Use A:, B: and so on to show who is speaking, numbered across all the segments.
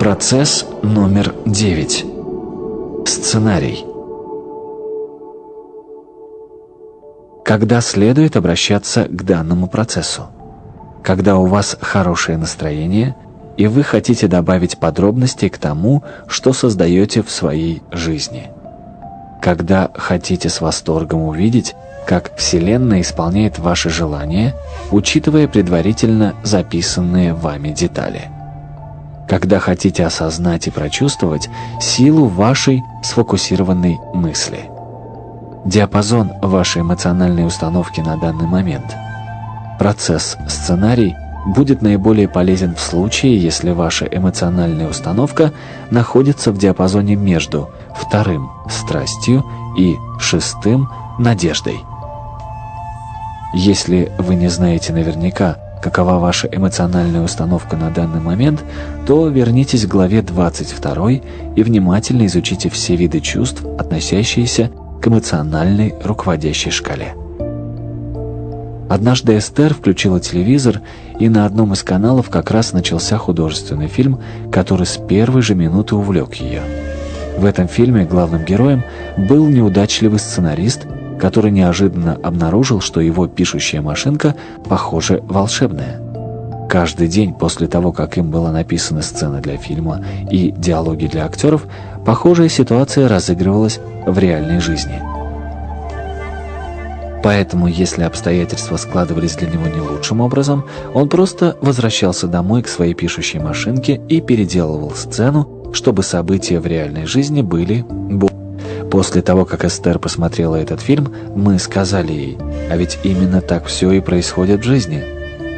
A: Процесс номер 9. Сценарий. Когда следует обращаться к данному процессу? Когда у вас хорошее настроение, и вы хотите добавить подробностей к тому, что создаете в своей жизни. Когда хотите с восторгом увидеть, как Вселенная исполняет ваши желания, учитывая предварительно записанные вами детали когда хотите осознать и прочувствовать силу вашей сфокусированной мысли. Диапазон вашей эмоциональной установки на данный момент. Процесс сценарий будет наиболее полезен в случае, если ваша эмоциональная установка находится в диапазоне между вторым – страстью и шестым – надеждой. Если вы не знаете наверняка, какова ваша эмоциональная установка на данный момент, то вернитесь к главе 22 и внимательно изучите все виды чувств, относящиеся к эмоциональной руководящей шкале. Однажды Эстер включила телевизор, и на одном из каналов как раз начался художественный фильм, который с первой же минуты увлек ее. В этом фильме главным героем был неудачливый сценарист, который неожиданно обнаружил, что его пишущая машинка, похоже, волшебная. Каждый день после того, как им была написана сцена для фильма и диалоги для актеров, похожая ситуация разыгрывалась в реальной жизни. Поэтому, если обстоятельства складывались для него не лучшим образом, он просто возвращался домой к своей пишущей машинке и переделывал сцену, чтобы события в реальной жизни были более После того, как Эстер посмотрела этот фильм, мы сказали ей, а ведь именно так все и происходит в жизни.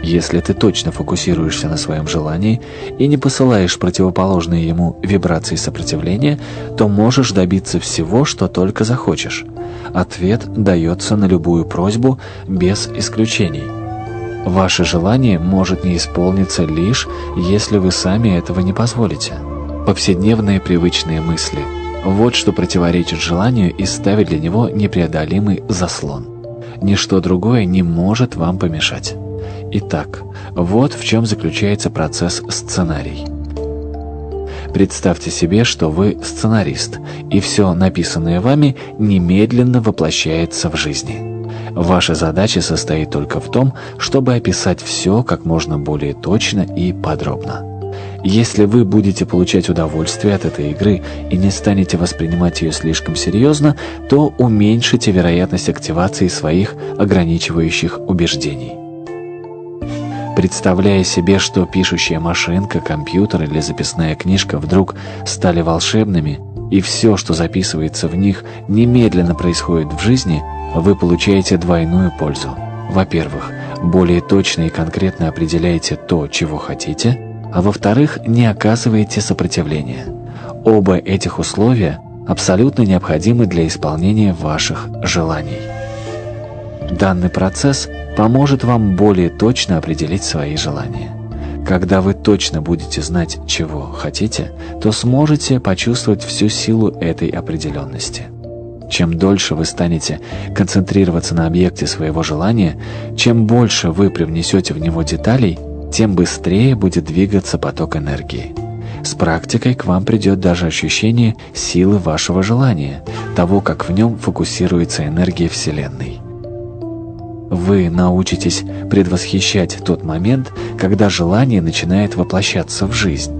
A: Если ты точно фокусируешься на своем желании и не посылаешь противоположные ему вибрации сопротивления, то можешь добиться всего, что только захочешь. Ответ дается на любую просьбу без исключений. Ваше желание может не исполниться лишь, если вы сами этого не позволите. Повседневные привычные мысли – вот что противоречит желанию и ставит для него непреодолимый заслон. Ничто другое не может вам помешать. Итак, вот в чем заключается процесс сценарий. Представьте себе, что вы сценарист, и все написанное вами немедленно воплощается в жизни. Ваша задача состоит только в том, чтобы описать все как можно более точно и подробно. Если вы будете получать удовольствие от этой игры и не станете воспринимать ее слишком серьезно, то уменьшите вероятность активации своих ограничивающих убеждений. Представляя себе, что пишущая машинка, компьютер или записная книжка вдруг стали волшебными, и все, что записывается в них, немедленно происходит в жизни, вы получаете двойную пользу. Во-первых, более точно и конкретно определяете то, чего хотите – а во-вторых, не оказываете сопротивления. Оба этих условия абсолютно необходимы для исполнения ваших желаний. Данный процесс поможет вам более точно определить свои желания. Когда вы точно будете знать, чего хотите, то сможете почувствовать всю силу этой определенности. Чем дольше вы станете концентрироваться на объекте своего желания, чем больше вы привнесете в него деталей – тем быстрее будет двигаться поток энергии. С практикой к вам придет даже ощущение силы вашего желания, того, как в нем фокусируется энергия Вселенной. Вы научитесь предвосхищать тот момент, когда желание начинает воплощаться в жизнь.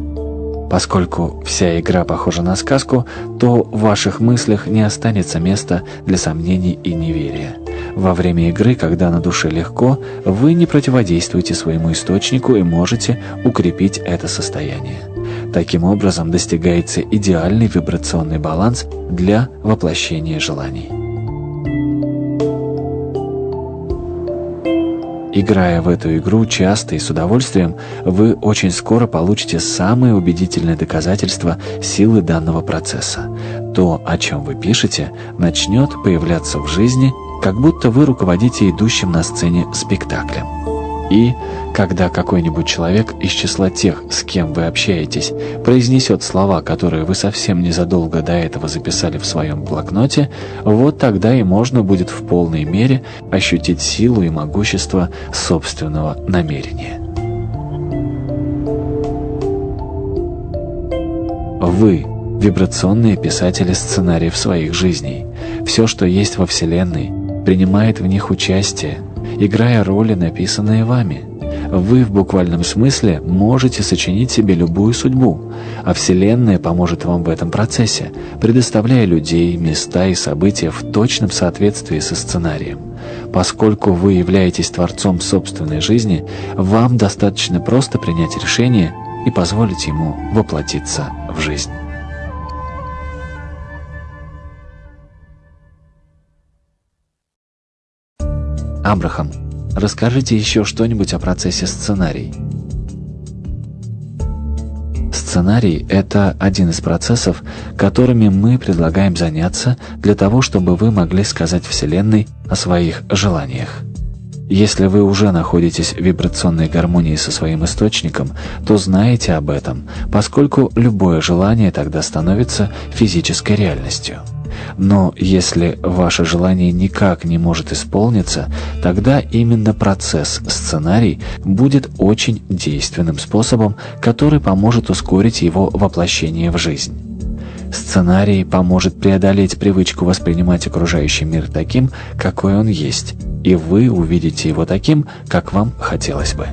A: Поскольку вся игра похожа на сказку, то в ваших мыслях не останется места для сомнений и неверия. Во время игры, когда на душе легко, вы не противодействуете своему источнику и можете укрепить это состояние. Таким образом достигается идеальный вибрационный баланс для воплощения желаний. Играя в эту игру часто и с удовольствием, вы очень скоро получите самые убедительные доказательства силы данного процесса. То, о чем вы пишете, начнет появляться в жизни как будто вы руководите идущим на сцене спектаклем. И, когда какой-нибудь человек из числа тех, с кем вы общаетесь, произнесет слова, которые вы совсем незадолго до этого записали в своем блокноте, вот тогда и можно будет в полной мере ощутить силу и могущество собственного намерения. Вы – вибрационные писатели сценариев своих жизней. Все, что есть во Вселенной, принимает в них участие, играя роли, написанные вами – вы в буквальном смысле можете сочинить себе любую судьбу, а Вселенная поможет вам в этом процессе, предоставляя людей, места и события в точном соответствии со сценарием. Поскольку вы являетесь творцом собственной жизни, вам достаточно просто принять решение и позволить ему воплотиться в жизнь. Абрахам Расскажите еще что-нибудь о процессе сценарий. Сценарий – это один из процессов, которыми мы предлагаем заняться для того, чтобы вы могли сказать Вселенной о своих желаниях. Если вы уже находитесь в вибрационной гармонии со своим источником, то знаете об этом, поскольку любое желание тогда становится физической реальностью. Но если ваше желание никак не может исполниться, тогда именно процесс сценарий будет очень действенным способом, который поможет ускорить его воплощение в жизнь. Сценарий поможет преодолеть привычку воспринимать окружающий мир таким, какой он есть, и вы увидите его таким, как вам хотелось бы.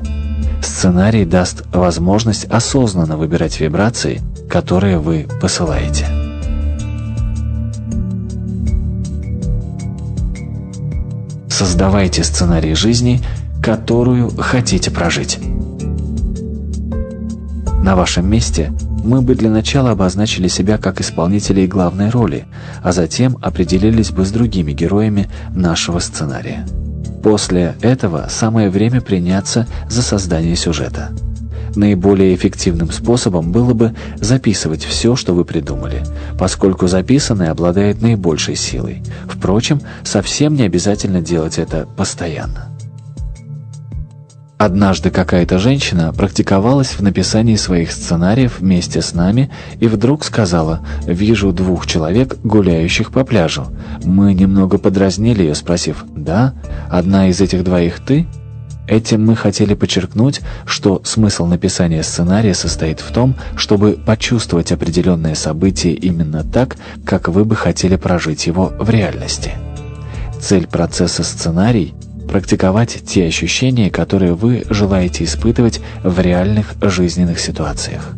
A: Сценарий даст возможность осознанно выбирать вибрации, которые вы посылаете. Создавайте сценарий жизни, которую хотите прожить. На вашем месте мы бы для начала обозначили себя как исполнителей главной роли, а затем определились бы с другими героями нашего сценария. После этого самое время приняться за создание сюжета. Наиболее эффективным способом было бы записывать все, что вы придумали, поскольку записанное обладает наибольшей силой. Впрочем, совсем не обязательно делать это постоянно. Однажды какая-то женщина практиковалась в написании своих сценариев вместе с нами и вдруг сказала «Вижу двух человек, гуляющих по пляжу». Мы немного подразнили ее, спросив «Да? Одна из этих двоих ты?» Этим мы хотели подчеркнуть, что смысл написания сценария состоит в том, чтобы почувствовать определенное событие именно так, как вы бы хотели прожить его в реальности. Цель процесса сценарий – практиковать те ощущения, которые вы желаете испытывать в реальных жизненных ситуациях.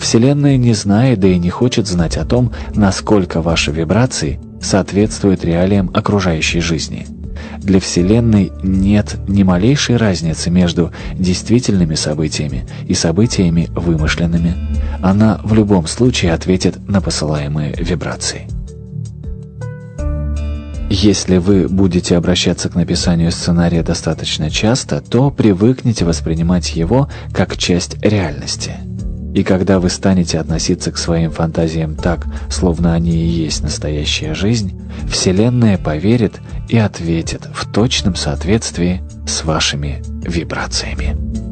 A: Вселенная не знает, да и не хочет знать о том, насколько ваши вибрации соответствуют реалиям окружающей жизни – для Вселенной нет ни малейшей разницы между действительными событиями и событиями вымышленными. Она в любом случае ответит на посылаемые вибрации. Если вы будете обращаться к написанию сценария достаточно часто, то привыкнете воспринимать его как часть реальности – и когда вы станете относиться к своим фантазиям так, словно они и есть настоящая жизнь, Вселенная поверит и ответит в точном соответствии с вашими вибрациями.